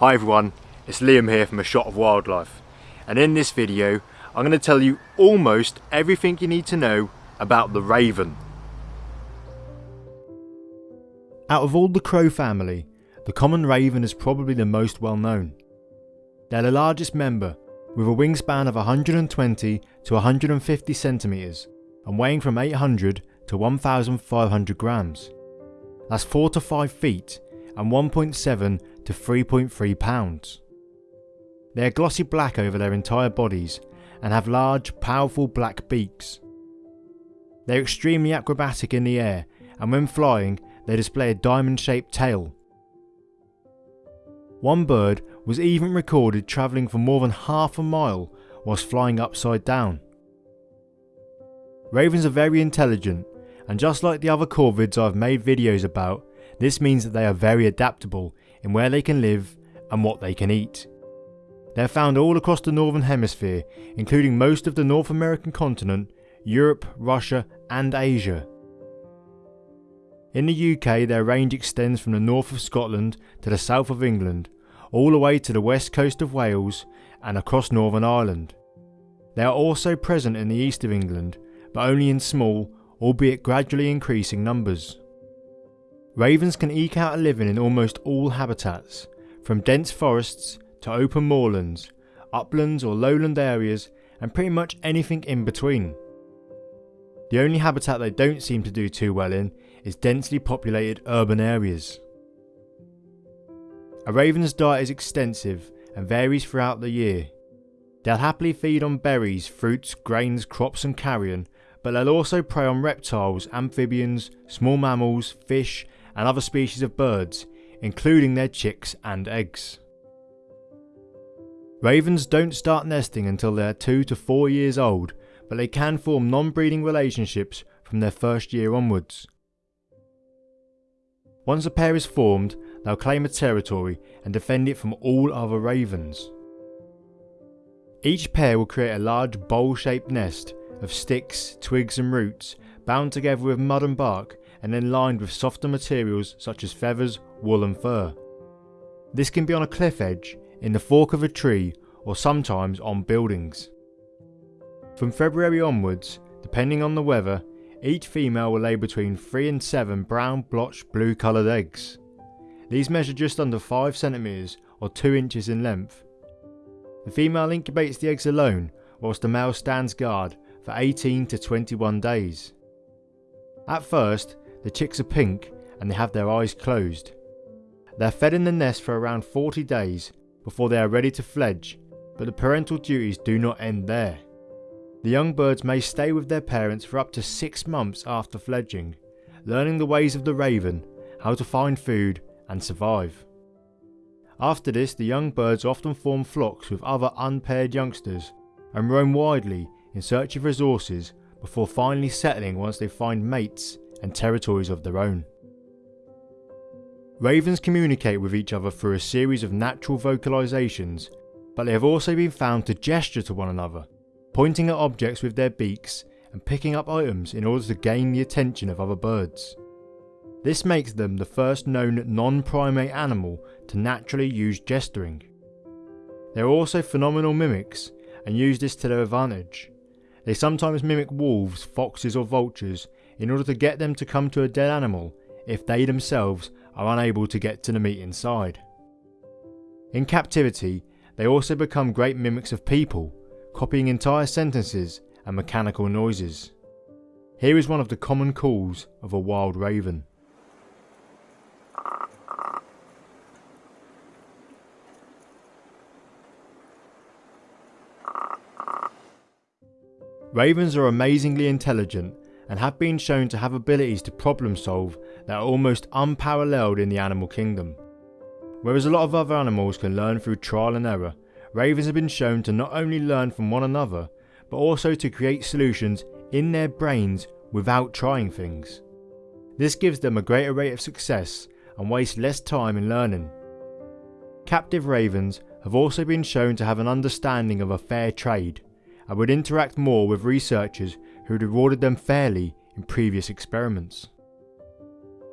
Hi everyone, it's Liam here from A Shot of Wildlife and in this video I'm going to tell you almost everything you need to know about the raven. Out of all the crow family, the common raven is probably the most well known. They're the largest member with a wingspan of 120 to 150 centimetres and weighing from 800 to 1500 grams. That's 4 to 5 feet and 1.7 to 3.3 pounds. They are glossy black over their entire bodies and have large, powerful black beaks. They are extremely acrobatic in the air and when flying they display a diamond shaped tail. One bird was even recorded travelling for more than half a mile whilst flying upside down. Ravens are very intelligent and just like the other corvids I've made videos about, this means that they are very adaptable in where they can live and what they can eat. They are found all across the northern hemisphere, including most of the North American continent, Europe, Russia and Asia. In the UK their range extends from the north of Scotland to the south of England, all the way to the west coast of Wales and across Northern Ireland. They are also present in the east of England, but only in small, albeit gradually increasing numbers. Ravens can eke out a living in almost all habitats, from dense forests to open moorlands, uplands or lowland areas and pretty much anything in between. The only habitat they don't seem to do too well in is densely populated urban areas. A raven's diet is extensive and varies throughout the year. They'll happily feed on berries, fruits, grains, crops and carrion, but they'll also prey on reptiles, amphibians, small mammals, fish and other species of birds, including their chicks and eggs. Ravens don't start nesting until they are 2 to 4 years old, but they can form non-breeding relationships from their first year onwards. Once a pair is formed, they'll claim a territory and defend it from all other ravens. Each pair will create a large bowl-shaped nest of sticks, twigs and roots bound together with mud and bark and then lined with softer materials such as feathers, wool and fur. This can be on a cliff edge, in the fork of a tree or sometimes on buildings. From February onwards, depending on the weather, each female will lay between 3 and 7 brown blotched blue coloured eggs. These measure just under 5 centimetres or 2 inches in length. The female incubates the eggs alone whilst the male stands guard for 18 to 21 days. At first, the chicks are pink and they have their eyes closed. They are fed in the nest for around 40 days before they are ready to fledge, but the parental duties do not end there. The young birds may stay with their parents for up to 6 months after fledging, learning the ways of the raven, how to find food and survive. After this the young birds often form flocks with other unpaired youngsters and roam widely in search of resources before finally settling once they find mates and territories of their own. Ravens communicate with each other through a series of natural vocalisations, but they have also been found to gesture to one another, pointing at objects with their beaks and picking up items in order to gain the attention of other birds. This makes them the first known non-primate animal to naturally use gesturing. They are also phenomenal mimics and use this to their advantage. They sometimes mimic wolves, foxes or vultures in order to get them to come to a dead animal if they themselves are unable to get to the meat inside. In captivity, they also become great mimics of people, copying entire sentences and mechanical noises. Here is one of the common calls of a wild raven. Ravens are amazingly intelligent and have been shown to have abilities to problem solve that are almost unparalleled in the animal kingdom. Whereas a lot of other animals can learn through trial and error, ravens have been shown to not only learn from one another, but also to create solutions in their brains without trying things. This gives them a greater rate of success and waste less time in learning. Captive ravens have also been shown to have an understanding of a fair trade and would interact more with researchers who had rewarded them fairly in previous experiments.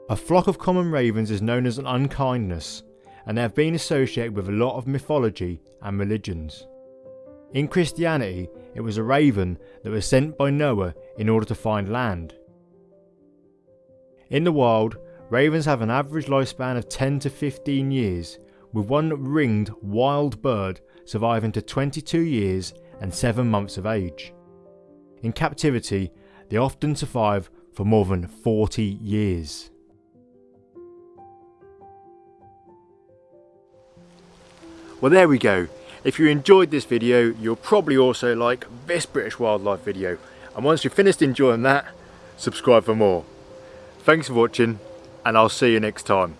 A flock of common ravens is known as an unkindness, and they have been associated with a lot of mythology and religions. In Christianity, it was a raven that was sent by Noah in order to find land. In the wild, ravens have an average lifespan of 10 to 15 years, with one ringed wild bird surviving to 22 years and 7 months of age. In captivity, they often survive for more than 40 years. Well there we go. If you enjoyed this video, you'll probably also like this British wildlife video. And once you've finished enjoying that, subscribe for more. Thanks for watching, and I'll see you next time.